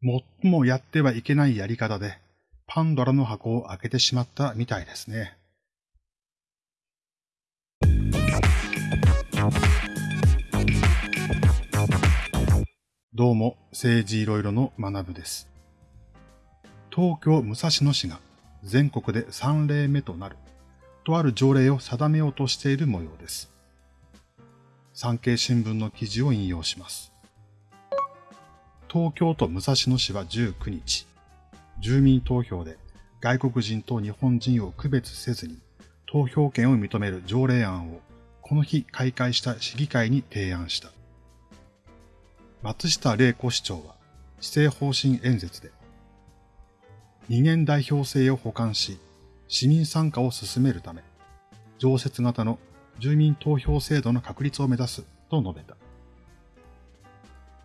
最もやってはいけないやり方で、パンドラの箱を開けてしまったみたいですね。どうも、政治いろいろの学部です。東京武蔵野市が全国で3例目となる、とある条例を定めようとしている模様です。産経新聞の記事を引用します。東京都武蔵野市は19日、住民投票で外国人と日本人を区別せずに投票権を認める条例案をこの日開会した市議会に提案した。松下玲子市長は施政方針演説で、二元代表制を補完し、市民参加を進めるため、常設型の住民投票制度の確立を目指すと述べた。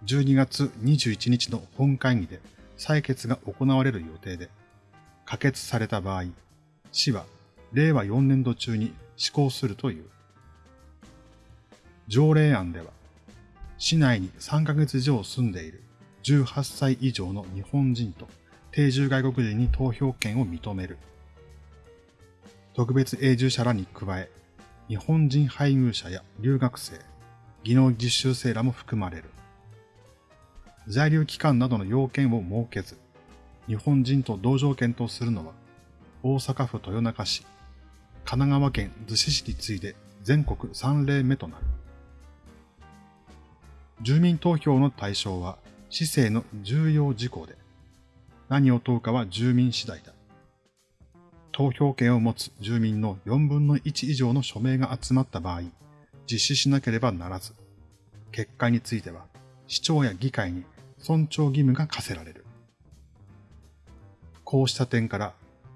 12月21日の本会議で採決が行われる予定で、可決された場合、市は令和4年度中に施行するという。条例案では、市内に3ヶ月以上住んでいる18歳以上の日本人と定住外国人に投票権を認める。特別永住者らに加え、日本人配偶者や留学生、技能実習生らも含まれる。在留期間などの要件を設けず、日本人と同条件とするのは、大阪府豊中市、神奈川県逗子市に次いで全国3例目となる。住民投票の対象は市政の重要事項で、何を問うかは住民次第だ。投票権を持つ住民の4分の1以上の署名が集まった場合、実施しなければならず、結果については市長や議会に尊重義務が課せられる。こうした点から、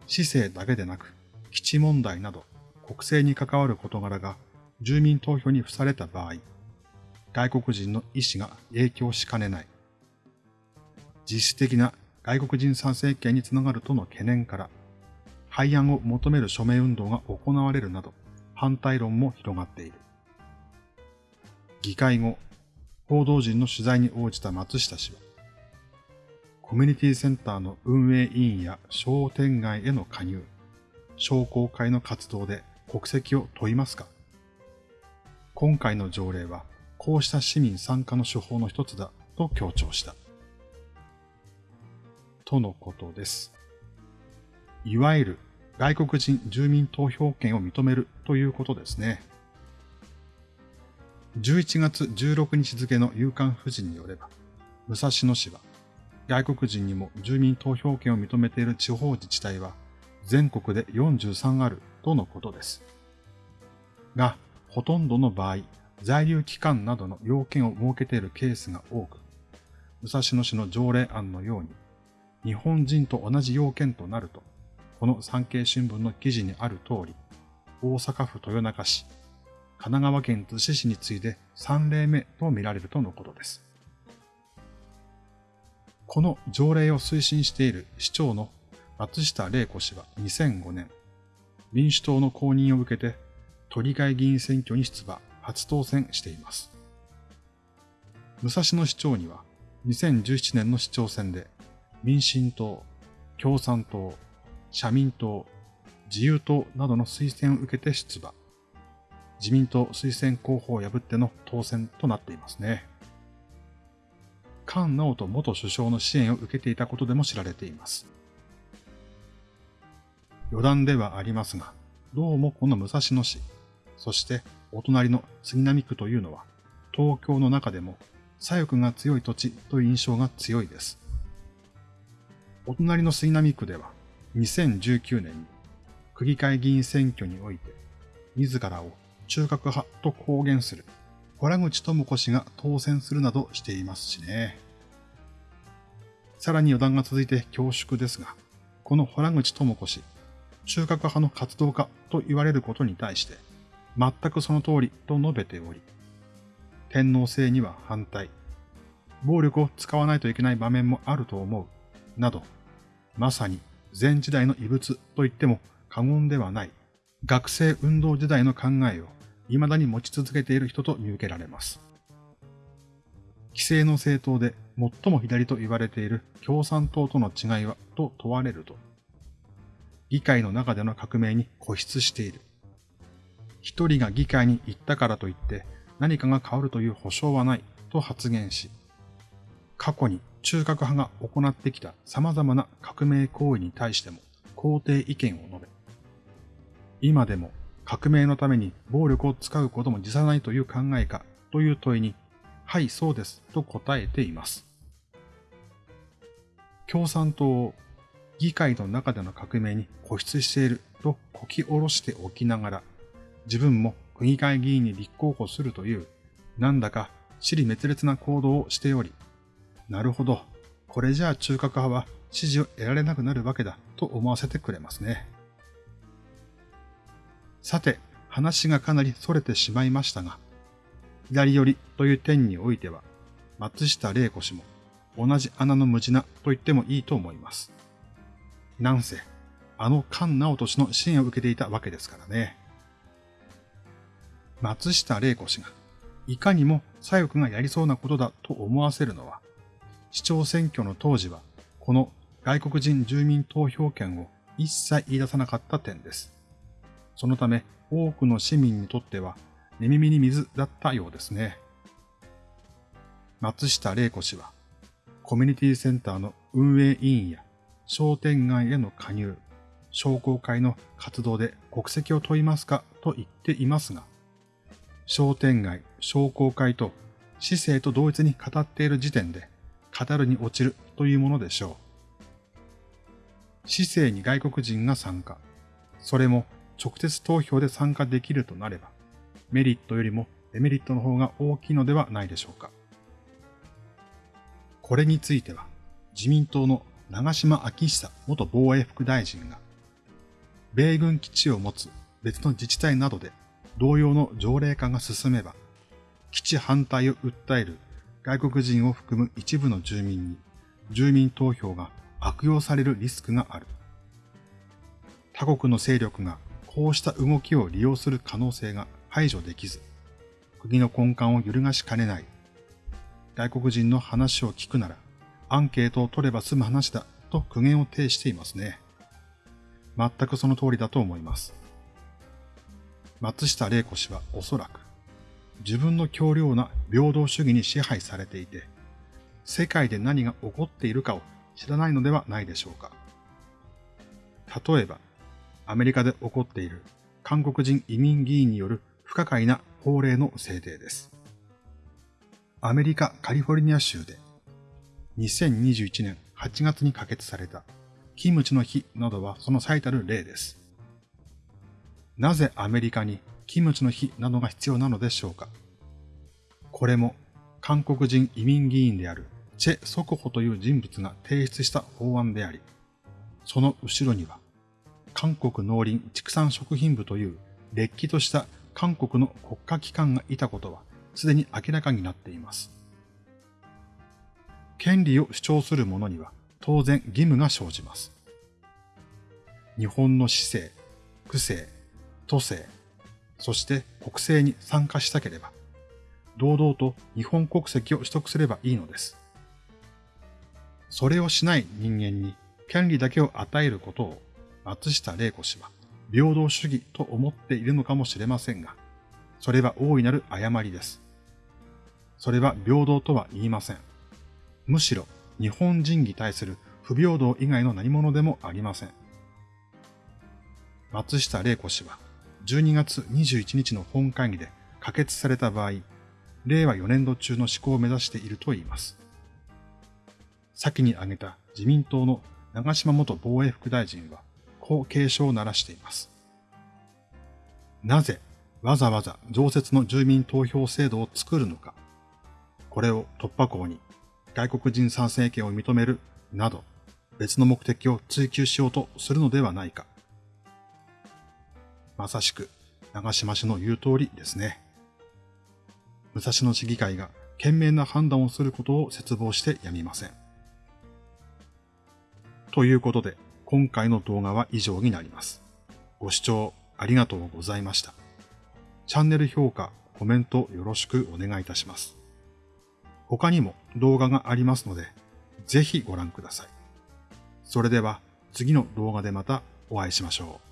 市政だけでなく、基地問題など国政に関わる事柄が住民投票に付された場合、外国人の意思が影響しかねない。実質的な外国人参政権につながるとの懸念から、廃案を求める署名運動が行われるなど、反対論も広がっている。議会後、報道陣の取材に応じた松下氏は、コミュニティセンターの運営委員や商店街への加入、商工会の活動で国籍を問いますか？今回の条例は、こうした市民参加の手法の一つだと強調した。とのことです。いわゆる外国人住民投票権を認めるということですね。11月16日付の夕刊富士によれば、武蔵野市は外国人にも住民投票権を認めている地方自治体は全国で43あるとのことです。が、ほとんどの場合、在留期間などの要件を設けているケースが多く、武蔵野市の条例案のように、日本人と同じ要件となると、この産経新聞の記事にある通り、大阪府豊中市、神奈川県逗子市に次いで3例目と見られるとのことです。この条例を推進している市長の松下玲子氏は2005年、民主党の公認を受けて都議会議員選挙に出馬、初当選しています。武蔵野市長には2017年の市長選で民進党、共産党、社民党、自由党などの推薦を受けて出馬。自民党推薦候補を破っての当選となっていますね。菅直人元首相の支援を受けていたことでも知られています。余談ではありますが、どうもこの武蔵野市、そしてお隣の杉並区というのは、東京の中でも左翼が強い土地という印象が強いです。お隣の杉並区では、2019年に区議会議員選挙において、自らを中核派と公言する洞口智子氏が当選するなどしていますしね。さらに余談が続いて恐縮ですが、この洞口智子氏、中核派の活動家と言われることに対して、全くその通りと述べており、天皇制には反対、暴力を使わないといけない場面もあると思う、など、まさに前時代の遺物と言っても過言ではない学生運動時代の考えを未だに持ち続けている人と見受けられます。規制の政党で最も左と言われている共産党との違いはと問われると、議会の中での革命に固執している。一人が議会に行ったからといって何かが変わるという保証はないと発言し、過去に中核派が行ってきた様々な革命行為に対しても肯定意見を述べ、今でも革命のために暴力を使うことも辞さないという考えかという問いに、はい、そうですと答えています。共産党議会の中での革命に固執しているとこき下ろしておきながら、自分も区議会議員に立候補するという、なんだか尻滅裂な行動をしており、なるほど、これじゃあ中核派は支持を得られなくなるわけだと思わせてくれますね。さて、話がかなり逸れてしまいましたが、左寄りという点においては、松下玲子氏も同じ穴の無地なと言ってもいいと思います。なんせ、あの菅直人の支援を受けていたわけですからね。松下玲子氏が、いかにも左翼がやりそうなことだと思わせるのは、市長選挙の当時は、この外国人住民投票権を一切言い出さなかった点です。そのため、多くの市民にとっては、寝耳に水だったようですね。松下玲子氏は、コミュニティセンターの運営委員や商店街への加入、商工会の活動で国籍を問いますかと言っていますが、商店街、商工会と市政と同一に語っている時点で、語るに落ちるというものでしょう。市政に外国人が参加、それも直接投票で参加できるとなれば、メリットよりもデメリットの方が大きいのではないでしょうか。これについては、自民党の長島昭久元防衛副大臣が、米軍基地を持つ別の自治体などで同様の条例化が進めば、基地反対を訴える外国人を含む一部の住民に住民投票が悪用されるリスクがある。他国の勢力がこうした動きを利用する可能性が排除できず、国の根幹を揺るがしかねない。外国人の話を聞くなら、アンケートを取れば済む話だと苦言を呈していますね。全くその通りだと思います。松下玲子氏はおそらく、自分の強量な平等主義に支配されていて、世界で何が起こっているかを知らないのではないでしょうか。例えば、アメリカで起こっている韓国人移民議員による不可解な法令の制定です。アメリカ・カリフォルニア州で2021年8月に可決されたキムチの日などはその最たる例です。なぜアメリカにキムチの日などが必要なのでしょうか？これも韓国人移民議員であるチェ・ソコホという人物が提出した法案であり、その後ろには韓国農林畜産食品部というれっきとした韓国の国家機関がいたことはすでに明らかになっています。権利を主張する者には当然義務が生じます。日本の市政、区政、都政、そして国政に参加したければ、堂々と日本国籍を取得すればいいのです。それをしない人間に権利だけを与えることを松下玲子氏は平等主義と思っているのかもしれませんが、それは大いなる誤りです。それは平等とは言いません。むしろ日本人に対する不平等以外の何者でもありません。松下玲子氏は12月21日の本会議で可決された場合、令和4年度中の施行を目指していると言います。先に挙げた自民党の長島元防衛副大臣は、こう警鐘を鳴らしています。なぜわざわざ常設の住民投票制度を作るのか。これを突破口に外国人参政権を認めるなど別の目的を追求しようとするのではないか。まさしく長島氏の言う通りですね。武蔵野市議会が賢明な判断をすることを切望してやみません。ということで、今回の動画は以上になります。ご視聴ありがとうございました。チャンネル評価、コメントよろしくお願いいたします。他にも動画がありますので、ぜひご覧ください。それでは次の動画でまたお会いしましょう。